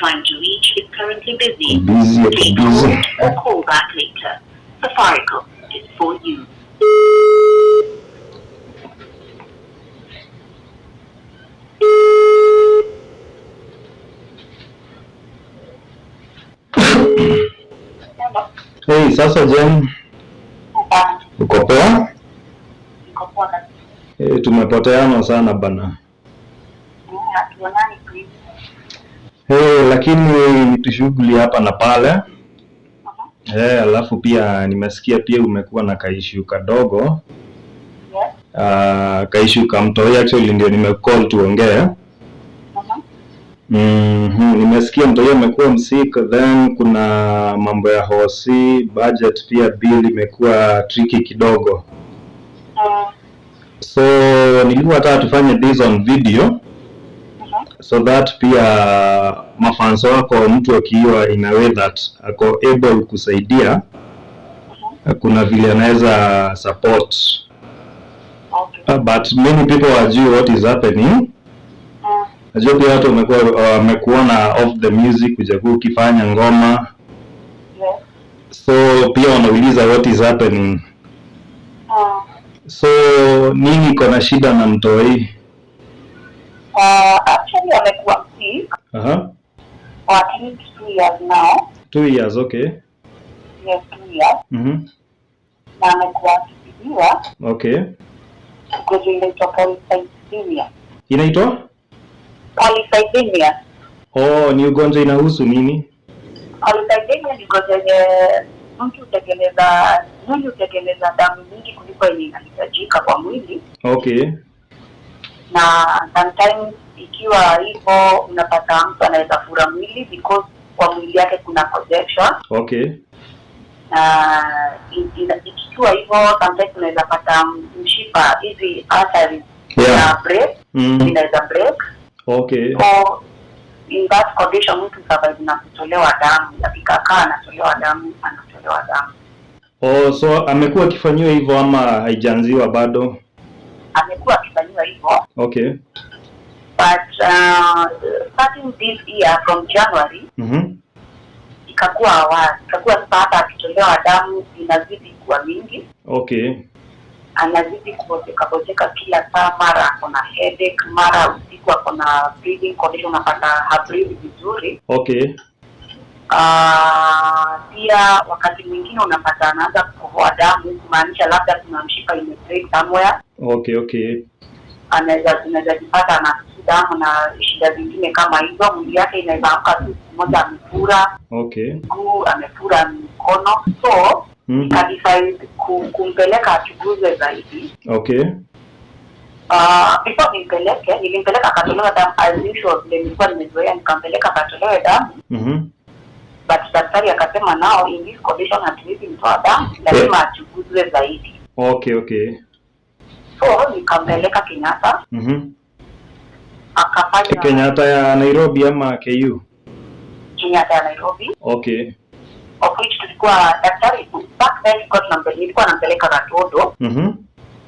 trying to reach is currently busy. Busy, Please busy. or call back later. Safaricom is for you. Hey, sasa Jen, uko poa? Hey, tumepoteana sana bana. Hey, lakini ni tushughuli hapa na pale. Eh, alafu pia nimesikia pia umekuwa na kaishu kadogo. Uh, kaishu kamtoi actually ndio nimecall tuongee. Mhm, nimesikia mtoi amekuwa msik, then kuna mambo ya hosi, budget pia bill imekuwa tricky kidogo. uh, So nilikuwa nataka tufanye this on video so that pia mafanso wako mtu akiwa in a way that ako able kusaidia kuna vile anaweza support. Uh, but many people wajui what is happening. Najua pia watu wamekuwa wamekuona off the music ujakuwa ukifanya ngoma. So pia wanauliza what is happening. Uh. so nini iko na shida na mtoi actually amekuwa sick Aha. for at least two years now. two years okay Yes, two years. mhm Na amekuwa akitibiwa okay ugonjwa inaitwa polycythemia. inaitwa Polycythemia. oh ni ugonjwa inahusu nini Polycythemia ni ugonjwa yenye mtu hutengeneza mwili hutengeneza damu nyingi kuliko yenye inahitajika kwa mwili, okay na sometimes ikiwa hivo unapata mtu anaweza fura mwili because kwa mwili yake kuna congestion okay. Na ikiwa hivyo sometimes unaweza pata mshipa hizi arteries Yeah. na break mm. inaweza break. Okay. So in that condition mtu survive na kutolewa damu. Akikakaa anatolewa damu anatolewa damu. Oh so amekuwa akifanyiwa hivyo ama haijaanziwa bado? Amekuwa akifanyiwa hivyo okay. But uh, starting this year from january mhm ikakuwa awali ikakuwa sasa hata akitolewa damu inazidi kuwa mingi. Okay. Anazidi kuboteka boteka kila saa, mara ako na headache, mara usiku ako na breathing condition, unapata habreathe vizuri. okay. Pia pia wakati mwingine unapata anaanza kukohoa damu, kumaanisha labda kuna mshipa imebreak somewhere, okay okay anaweza zinaweza jipata na damu na shida zingine kama hizo. Mwili yake inaweza amka tu siku moja amefura. Okay. Mguu, amefura mkono, so mm. nikadecide ku- kumpeleka achunguzwe zaidi. Okay. Uh, before nimpeleke nilimpeleka akatolewa damu. As usual vile nilikuwa nimezoea nikampeleka akatolewe damu. Mm -hmm. but daktari akasema nao in this condition hatuwezi mtoa damu. Lazima achuguzwe zaidi. Okay okay so nikampeleka kenyatta. Mhm. Akafanya Kenyatta ya Nairobi ama KU kenyatta ya nairobi. Okay. Of which tulikuwa daktari back then nilikuwa nampeleka katodo. -hmm.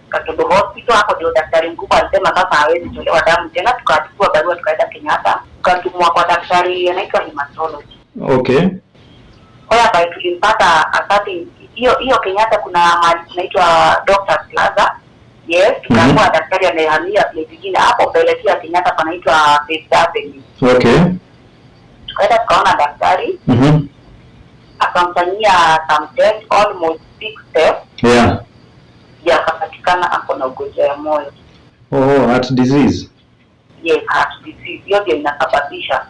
katodo hospital hapo ndio daktari mkubwa alisema sasa hawezi tolewa damu tena. Tukachukua barua tukaenda kenyatta. Tukatumwa kwa daktari anaitwa hematology. Okay. Whereby tulimpata asati hiyo hiyo Kenyatta kuna mahali kunaitwa Doctors Plaza yes tukaamua daktari amehamia place nyingine hapo pia Kenyatta panaitwa Fifth Avenue. Okay. Tukaenda tukaona daktari. Mhm. Akamfanyia some test almost six yeah. Ya akapatikana ako na ugonjwa ya moyo. Oh heart disease. Yes heart disease. Hiyo ndio inasababisha.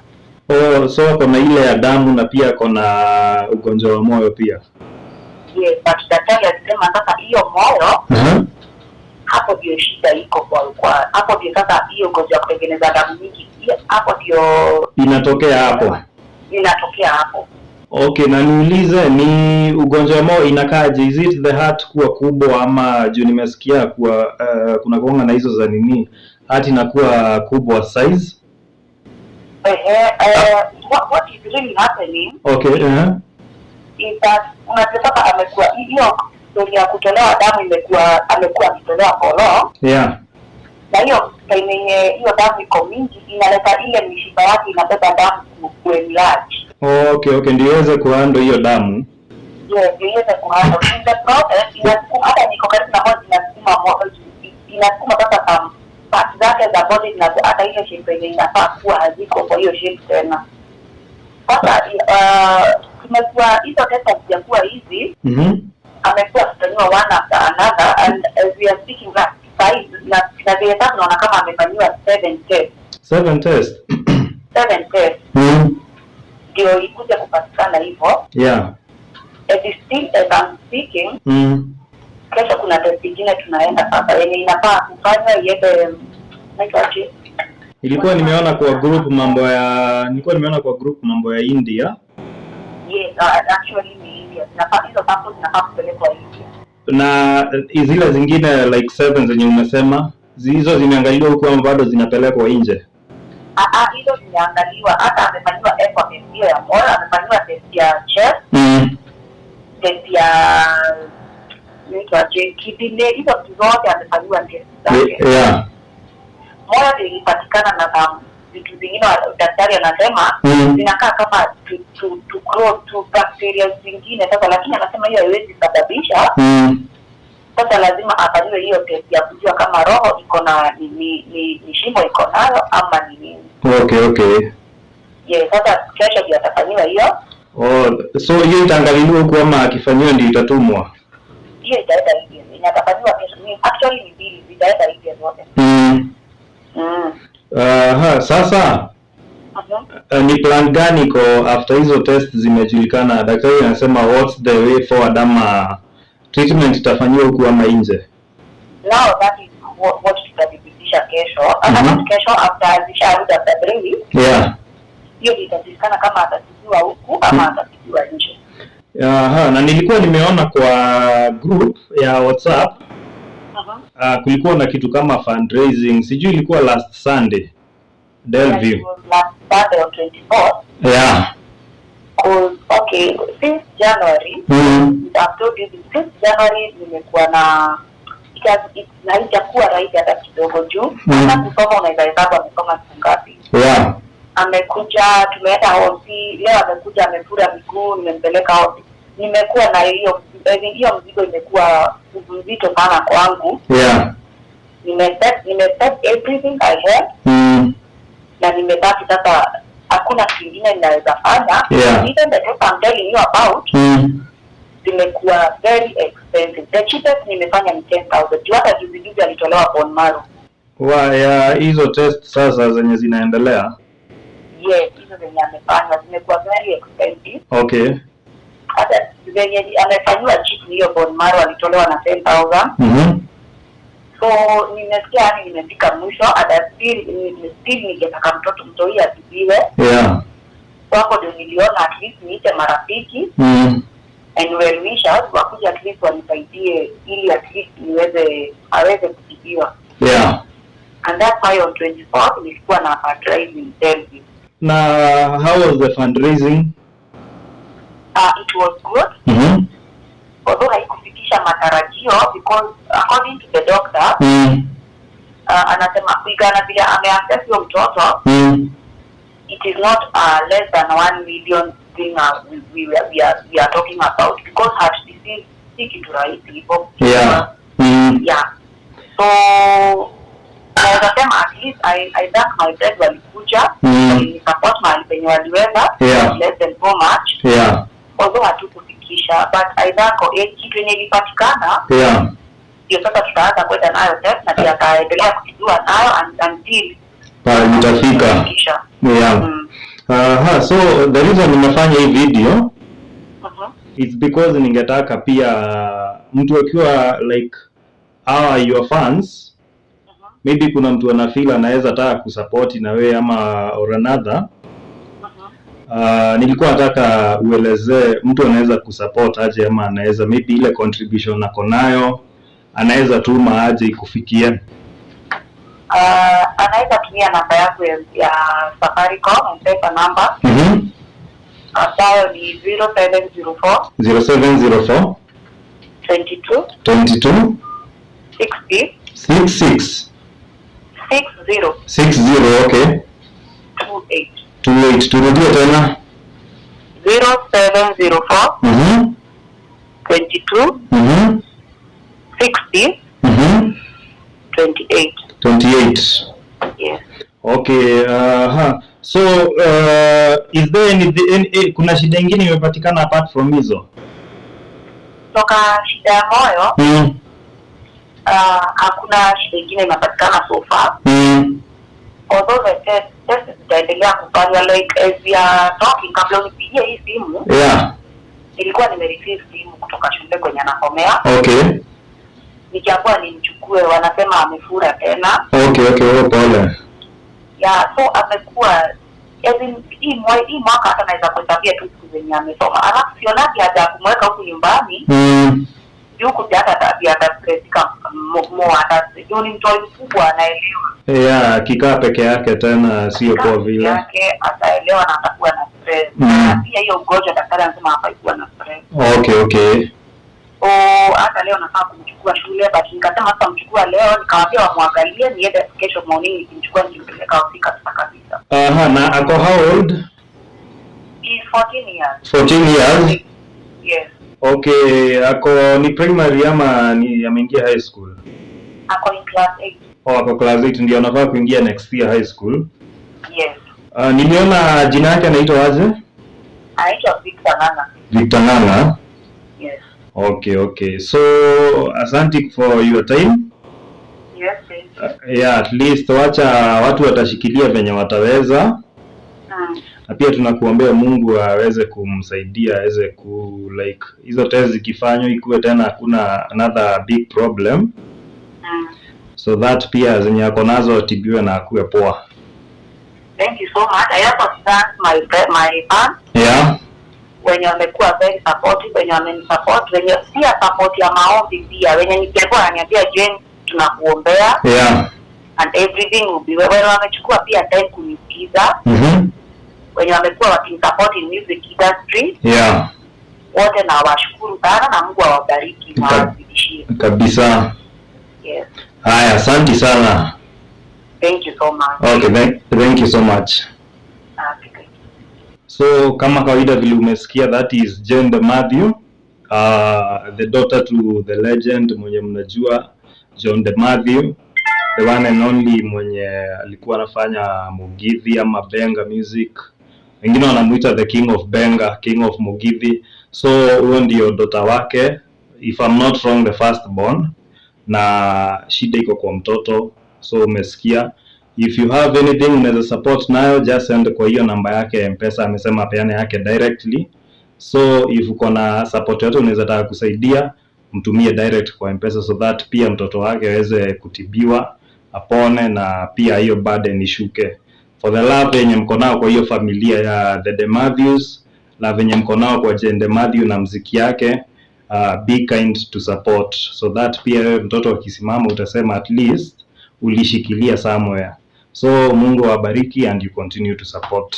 Oh so ako na ile ya damu na pia ako na ugonjwa wa moyo pia. Yes but daktari alisema sasa hiyo moyo uh-huh. Hapo ndio shida iko kwa kwa hapo ndio sasa hiyo ngozi ya kutengeneza damu nyingi hapo ndio inatokea hapo? Inatokea hapo. Okay na niulize ni ugonjwa wa moyo inakaaje? Is it the heart kuwa kubwa ama juu nimesikia kuwa uh, kuna kuonga na hizo za nini? Heart inakuwa kubwa size? Uh, uh, what, what is really happening okay uh-huh. is that unajua sasa amekuwa hiyo story ya kutolewa damu imekuwa amekuwa akitolewa for yeah. Na hiyo time yenye hiyo damu iko mingi inaleta ile mishipa yake inabeba damu kuenlarge oh, Okay, okay, ndio iweze kuhando hiyo damu. yes ndio iweze kuhandle. In the process inasukuma hata niko karibu na moja inasukuma inasukuma sasa parts zake za body hata ile shape yenye inafaa kuwa haziko kwa hiyo shape tena. Sasa uh, tumekuwa hizo zijakuwa hizi Mhm. Amekuwa akifanyiwa one after another and as we are speaking na five na na vile sasa naona kama amefanyiwa seven tests. Seven test. seven tests. Ndio ndio ikuja kupatikana hivyo. Yeah. as still as I'm speaking mm. kesho kuna test ingine tunaenda sasa. Yenye inafaa kufanywa iende naitwaje Ilikuwa nimeona kwa group mambo ya nilikuwa nimeona kwa group mambo ya India. Yes uh, actually hizo samples zinafaa kupelekwa India na eh, zile zingine like seven zenye umesema hizo zimeangaliwa huku ama bado zinapelekwa nje? ah ah hizo zimeangaliwa hata amefanyiwa echo test ya moyo amefanyiwa test ya chest mm. test ya inaitwaje kidney hizo vitu zote amefanyiwa test zake Yeah. ndio ilipatikana na um, vitu zingine daktari anasema Mm. zinakaa kama tu, tu, tu grow tu bacteria zingine sasa lakini anasema hiyo haiwezi sababisha Mhm. sasa lazima afanyiwe hiyo test ya kujua kama roho iko na ni, ni, ni, ni shimo iko nayo ama ni nini Okay, okay. ye sasa kesho ndio atafanyiwa hiyo Oh, so hiyo itaangaliwa huku ama akifanyiwa ndio itatumwa? hiyo itaenda hivyo inatafanyiwa kesho actually ni mbili zitaenda hivyo zote Mhm. mm. Aha, sasa Mhm. uh, ni plan gani iko after hizo test zimejulikana? Daktari anasema what's the way forward ama treatment itafanyiwa huku ama nje? now that is what, what tutathibitisha kesho hata Mhm. kesho after after three weeks Yeah. hiyo itajulikana kama atatibiwa huku ama atatibiwa nje Aha, na nilikuwa nimeona kwa group ya WhatsApp uh -huh. uh, kulikuwa na kitu kama fundraising, sijui ilikuwa last Sunday Delview. That was last Saturday on 24th Yeah. okay since January Mm. I've told you this, since January nimekuwa na haijakuwa rahisi hata kidogo juu Mhm. hata kusoma unaweza hesabu amesoma siku ngapi Yeah. amekuja tumeenda hosi leo amekuja amefura miguu nimempeleka hosi nimekuwa na hiyo eh, hiyo mzigo imekuwa mzito sana kwangu Yeah. nime everything I had Mm. Na nimebaki sasa hakuna kingine ninaweza fanya Yeah. even the test I'm telling you about Mm. zimekuwa very expensive the cheapest nimefanya ni 10000 juu hata juzi juzi alitolewa bone marrow Wa ya hizo test sasa zenye zinaendelea. yes hizo zenye amefanywa zimekuwa very expensive Okay. hata zenye amefanyiwa chip hiyo bone marrow alitolewa na 10000 Mhm. So nimesikia yani nimefika mwisho still ni- still ningetaka mtoto mtoi atibiwe Yeah. wako ndio niliona at least niite marafiki Mm. and well wishers wakuja at least wanisaidie ili at least niweze aweze kutibiwa Yeah. and that's why on 24th nilikuwa na fundraising Delhi. Na how was the fundraising? Uh, it was good Mhm. although haikufikisha matarajio because according to the doctor Mm. uh, anasema kulingana vile ameaccess huyo mtoto Mm. it is not uh, less than one million thing uh, we, we, we, are, we are talking about because heart disease si kitu rahisi hivyo Yeah. Mm. yeah so naweza sema at least I, I thank my dad walikuja Mm. walinisupport mahali penye waliweza Yeah. less than so much Yeah. although hatukufikisha but aidhako eh, kitu yenye ilipatikana Yeah. ndio sasa tutaanza kwenda nayo test na pia ataendelea kujua nayo un- until Pale mtafika. Yeah. Mm. Aha, so the reason nimefanya hii video Mhm. it's because ningetaka pia mtu akiwa like our your fans uh -huh. maybe kuna mtu anafila anaweza taka kusupport na wewe ama or another Mhm. Uh, nilikuwa nataka uelezee mtu anaweza kusupport aje ama anaweza maybe ile contribution ako nayo anaweza tuma aje ikufikie? Uh, anaweza tumia namba yangu ya, ya Safaricom mpesa namba. Mm ambayo ni 0704 0704 22 22 60 66 six zero 60 okay. two eight 28 turudie tena. Zero seven zero four. Mhm twenty two mhm sixty. Mhm twenty eight 28 yes. Okay uh, huh. so uh, is there any, any, kuna shida ingine imepatikana apart from hizo? Toka shida ya moyo mm. uh, hakuna shida ingine imepatikana so far. Mm. Although the test test zitaendelea kufanywa like as we are talking kabla unipigie hii simu yeah. Nilikuwa nimereceive simu kutoka shule kwenye anasomea okay. Nikiambiwa nimchukue wanasema amefura tena. Okay okay wewe pole. Yeah, so amekuwa as in, hii mwa- hii mwaka hata naweza kuhesabia tu siku zenye amesoma. Alafu sionagi haja ya kumweka huku nyumbani. Mm. Juu pia hata atastressika mo hata juu ni mtu mkubwa anaelewa. Yeah akikaa peke yake tena sio kwa vile. yake ataelewa na atakuwa na stress. Mm. na pia hiyo ugonjwa daktari anasema hafai kuwa na stress. Okay okay. Oh, hata leo nafaa kumchukua shule but nikasema sasa mchukua leo nikawaambia wamwangalie niende kesho morning nikimchukua nikimpeleka ofika kabisa. Kabisa aha na ako how old? Is 14 years. 14 years? Yes okay ako ni primary ama ni ameingia high school? Ako ni class 8 oh, ako class 8 ndio anafaa kuingia next year high school. Yes. Uh, niliona jina yake anaitwa aje? Anaitwa Victor Nana. Victor Nana? yes. Okay okay. So asante for your time. Yes thank you. uh, yeah at least wacha watu watashikilia venye wataweza. Mm. Na pia tunakuombea Mungu aweze kumsaidia aweze ku like hizo test zikifanywa ikuwe tena hakuna another big problem. Mm. so that pia zenye ako nazo atibiwe na akuwe poa. Thank you so much. I also thank my my fans yeah. Wenye wamekuwa very supportive wenye wamenisupport wenye pia support ya maombi pia. Wenye nikiambiwa ananiambia Jane tunakuombea. Yeah. And everything will be well. Wamechukua pia time kunisikiza mhm wenye wamekuwa wakinisupport in music industry. Yeah. Wote na washukuru sana na Mungu awabariki na awazidishie. kabisa. Yes. Haya asante sana. Thank you so much. Okay thank, thank you so much. Okay, so kama kawaida vile umesikia that is Jane the Matthew uh, the daughter to the legend mwenye mnajua John the Matthew the one and only mwenye alikuwa anafanya Mugithi ama Benga music wengine wanamuita the king of Benga king of Mugithi. So huyo ndio dota wake. If I'm not wrong the first born na shida iko kwa mtoto. So umesikia. If you have anything unaweza support nayo. Just send kwa hiyo namba yake ya mpesa. Amesema peane yake directly. So if uko na support yote unaweza taka kusaidia. Mtumie direct kwa mpesa so that pia mtoto wake aweze kutibiwa apone na pia hiyo burden ishuke for the love yenye mko nao kwa hiyo familia ya the De Matthews love yenye mko nao kwa Jane De Matthew na mziki yake uh, be kind to support. So that pia wewe mtoto akisimama utasema at least ulishikilia somewhere. So Mungu awabariki and you continue to support